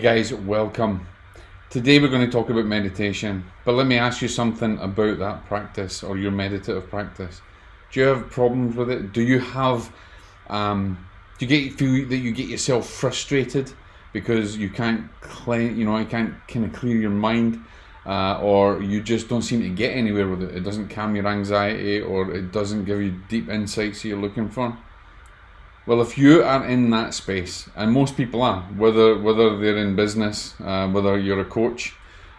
Hey guys, welcome. Today we're going to talk about meditation, but let me ask you something about that practice or your meditative practice. Do you have problems with it? Do you have, um, do you get feel that you get yourself frustrated because you can't clean, you know, you can't kind of clear your mind, uh, or you just don't seem to get anywhere with it? It doesn't calm your anxiety, or it doesn't give you deep insights that you're looking for. Well, if you are in that space, and most people are, whether whether they're in business, uh, whether you're a coach,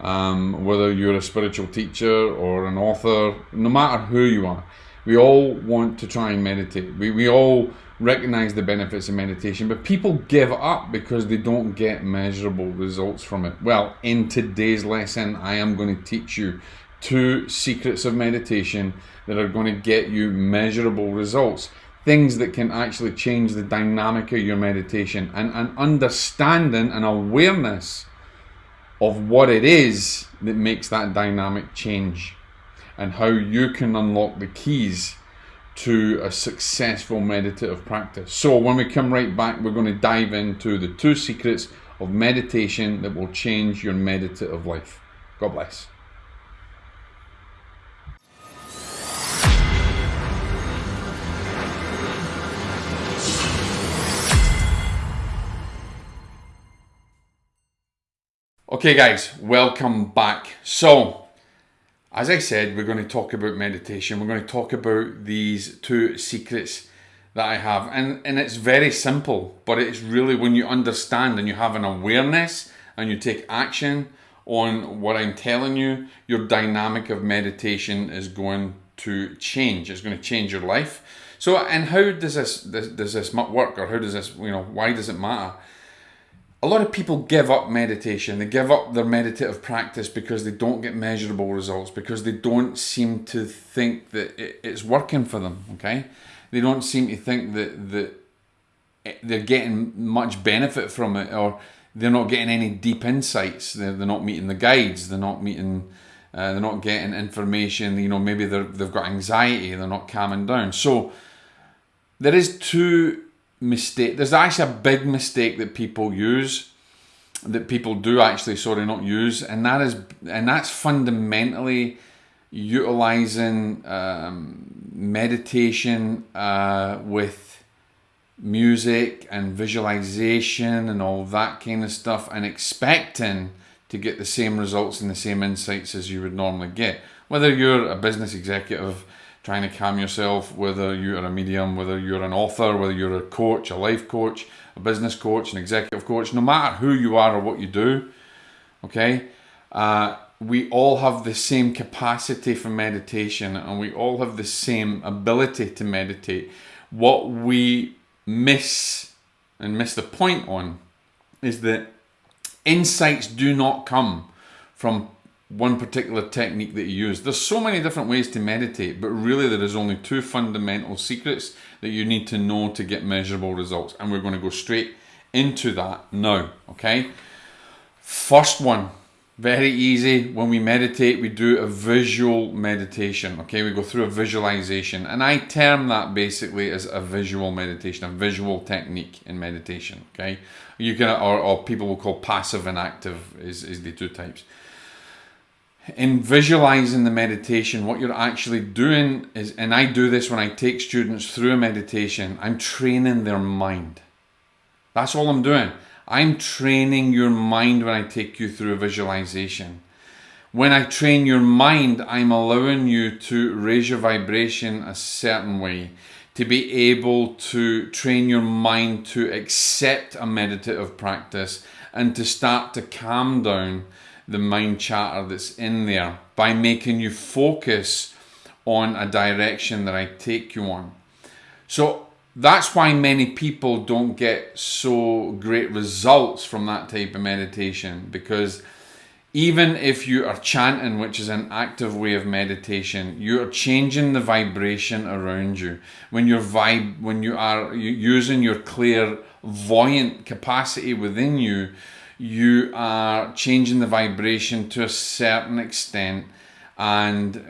um, whether you're a spiritual teacher or an author, no matter who you are, we all want to try and meditate. We, we all recognize the benefits of meditation, but people give up because they don't get measurable results from it. Well, in today's lesson, I am going to teach you two secrets of meditation that are going to get you measurable results things that can actually change the dynamic of your meditation and an understanding and awareness of what it is that makes that dynamic change and how you can unlock the keys to a successful meditative practice. So when we come right back, we're going to dive into the two secrets of meditation that will change your meditative life. God bless. Okay, guys, welcome back. So, as I said, we're going to talk about meditation. We're going to talk about these two secrets that I have, and and it's very simple, but it's really when you understand and you have an awareness and you take action on what I'm telling you, your dynamic of meditation is going to change. It's going to change your life. So, and how does this, does this work, or how does this, you know, why does it matter? A lot of people give up meditation. They give up their meditative practice because they don't get measurable results, because they don't seem to think that it's working for them. Okay, they don't seem to think that that they're getting much benefit from it, or they're not getting any deep insights. They're, they're not meeting the guides. They're not meeting. Uh, they're not getting information. You know, maybe they've got anxiety. They're not calming down. So there is two mistake. There's actually a big mistake that people use, that people do actually, sorry, not use, and that is, and that's fundamentally utilizing um, meditation uh, with music and visualization and all that kind of stuff, and expecting to get the same results and the same insights as you would normally get. Whether you're a business executive trying to calm yourself, whether you're a medium, whether you're an author, whether you're a coach, a life coach, a business coach, an executive coach, no matter who you are or what you do, okay, uh, we all have the same capacity for meditation and we all have the same ability to meditate. What we miss and miss the point on is that insights do not come from one particular technique that you use. There's so many different ways to meditate, but really there is only two fundamental secrets that you need to know to get measurable results. And we're going to go straight into that now, okay? First one, very easy. When we meditate, we do a visual meditation, okay? We go through a visualization. And I term that basically as a visual meditation, a visual technique in meditation, okay? You can, or, or people will call passive and active is, is the two types in visualizing the meditation, what you're actually doing is, and I do this when I take students through a meditation, I'm training their mind. That's all I'm doing. I'm training your mind when I take you through a visualization. When I train your mind, I'm allowing you to raise your vibration a certain way, to be able to train your mind to accept a meditative practice and to start to calm down the mind chatter that's in there by making you focus on a direction that I take you on. So that's why many people don't get so great results from that type of meditation because even if you are chanting, which is an active way of meditation, you are changing the vibration around you. When you're vibe, when you are using your clairvoyant capacity within you, you are changing the vibration to a certain extent and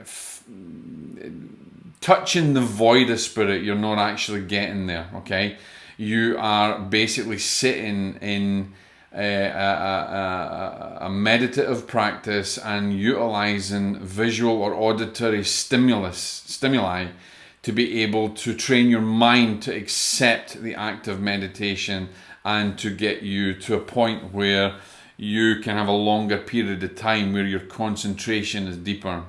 touching the void of spirit you're not actually getting there okay? You are basically sitting in a, a, a, meditative practice and utilizing visual or auditory stimulus stimuli to be able to train your mind to accept the act of meditation and to get you to a point where you can have a longer period of time where your concentration is deeper.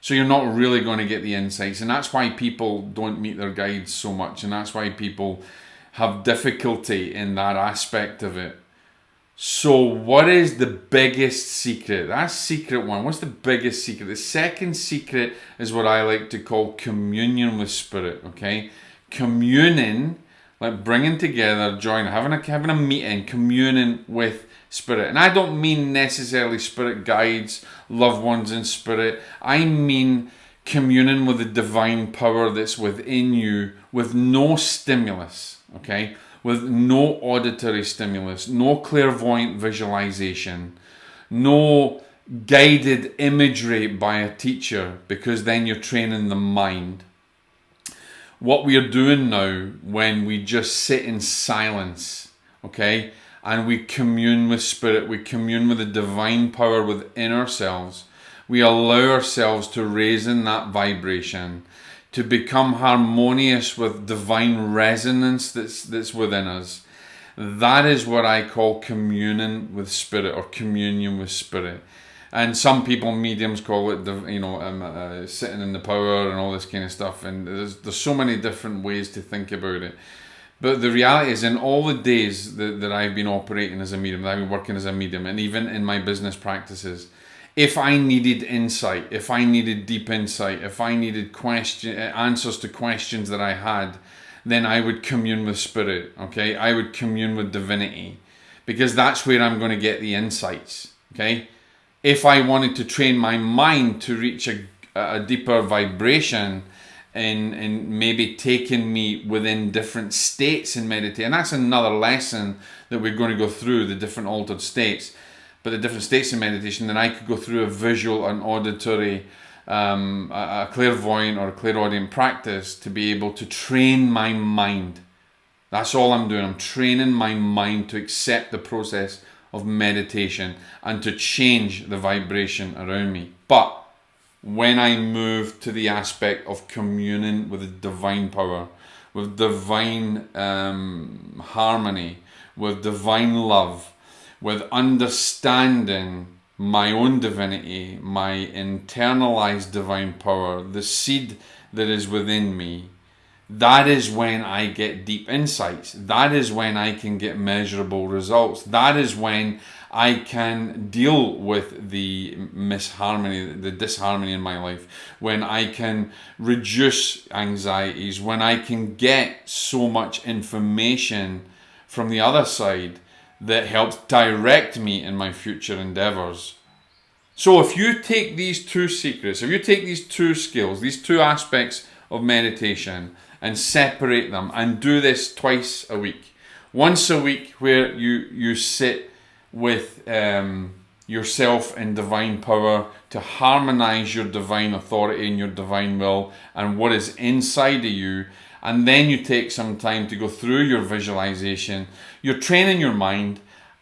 So you're not really going to get the insights, and that's why people don't meet their guides so much, and that's why people have difficulty in that aspect of it. So, what is the biggest secret? That's secret one. What's the biggest secret? The second secret is what I like to call communion with spirit. Okay, communing, like bringing together, joining, having a having a meeting, communing with spirit. And I don't mean necessarily spirit guides, loved ones in spirit. I mean communing with the divine power that's within you with no stimulus. Okay with no auditory stimulus, no clairvoyant visualization, no guided imagery by a teacher, because then you're training the mind. What we are doing now when we just sit in silence, okay, and we commune with spirit, we commune with the divine power within ourselves, we allow ourselves to raise in that vibration to become harmonious with divine resonance that's that's within us. That is what I call communion with spirit or communion with spirit. And some people, mediums, call it, the you know, um, uh, sitting in the power and all this kind of stuff. And there's there's so many different ways to think about it. But the reality is, in all the days that, that I've been operating as a medium, that I've been working as a medium, and even in my business practices, if I needed insight, if I needed deep insight, if I needed question answers to questions that I had, then I would commune with spirit. Okay, I would commune with divinity, because that's where I'm going to get the insights. Okay, if I wanted to train my mind to reach a, a deeper vibration, and, in maybe taking me within different states in meditation, and that's another lesson that we're going to go through the different altered states but the different states in meditation, then I could go through a visual and auditory, um, a, a clairvoyant or a clairaudient practice to be able to train my mind. That's all I'm doing. I'm training my mind to accept the process of meditation and to change the vibration around me. But when I move to the aspect of communing with the divine power, with divine um, harmony, with divine love, with understanding my own divinity, my internalized divine power, the seed that is within me, that is when I get deep insights. That is when I can get measurable results. That is when I can deal with the misharmony, the disharmony in my life. When I can reduce anxieties. When I can get so much information from the other side that helps direct me in my future endeavors. So, if you take these two secrets, if you take these two skills, these two aspects of meditation, and separate them and do this twice a week, once a week where you you sit with um, yourself in divine power to harmonize your divine authority and your divine will and what is inside of you and then you take some time to go through your visualization. You're training your mind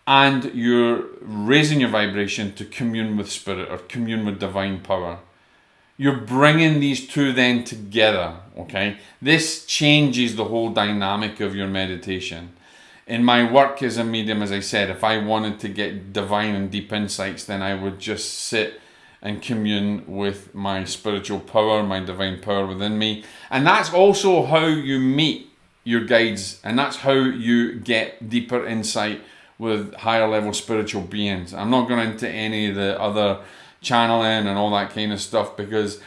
and you're raising your vibration to commune with spirit or commune with divine power. You're bringing these two then together, okay? This changes the whole dynamic of your meditation. In my work as a medium, as I said, if I wanted to get divine and deep insights, then I would just sit and commune with my spiritual power, my divine power within me. And that's also how you meet your guides, and that's how you get deeper insight with higher level spiritual beings. I'm not going into any of the other channeling and all that kind of stuff because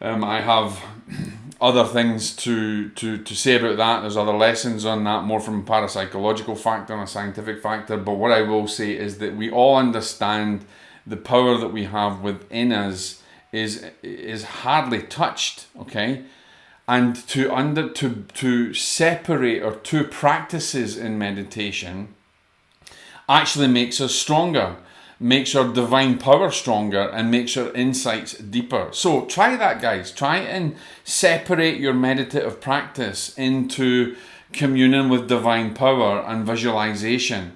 um, I have other things to, to, to say about that. There's other lessons on that, more from a parapsychological factor and a scientific factor. But what I will say is that we all understand the power that we have within us is is hardly touched okay and to under to to separate or two practices in meditation actually makes us stronger makes your divine power stronger and makes your insights deeper. So try that guys. Try and separate your meditative practice into communion with divine power and visualization.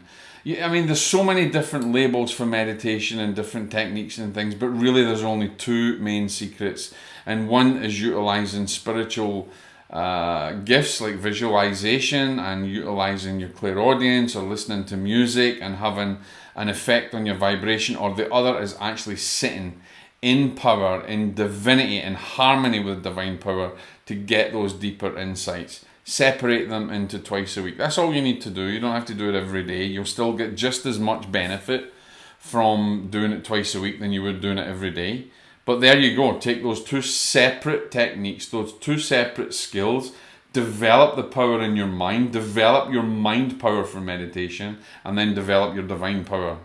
I mean, there's so many different labels for meditation and different techniques and things, but really there's only two main secrets, and one is utilizing spiritual uh, gifts like visualization and utilizing your clairaudience or listening to music and having an effect on your vibration, or the other is actually sitting in power, in divinity, in harmony with divine power to get those deeper insights. Separate them into twice a week. That's all you need to do. You don't have to do it every day. You'll still get just as much benefit from doing it twice a week than you would doing it every day. But there you go. Take those two separate techniques, those two separate skills, develop the power in your mind, develop your mind power for meditation, and then develop your divine power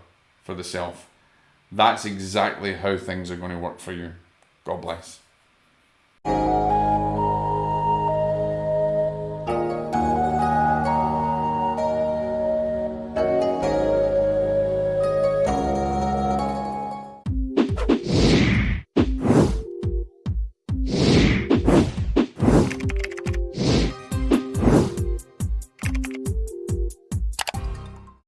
for the self. That's exactly how things are going to work for you. God bless.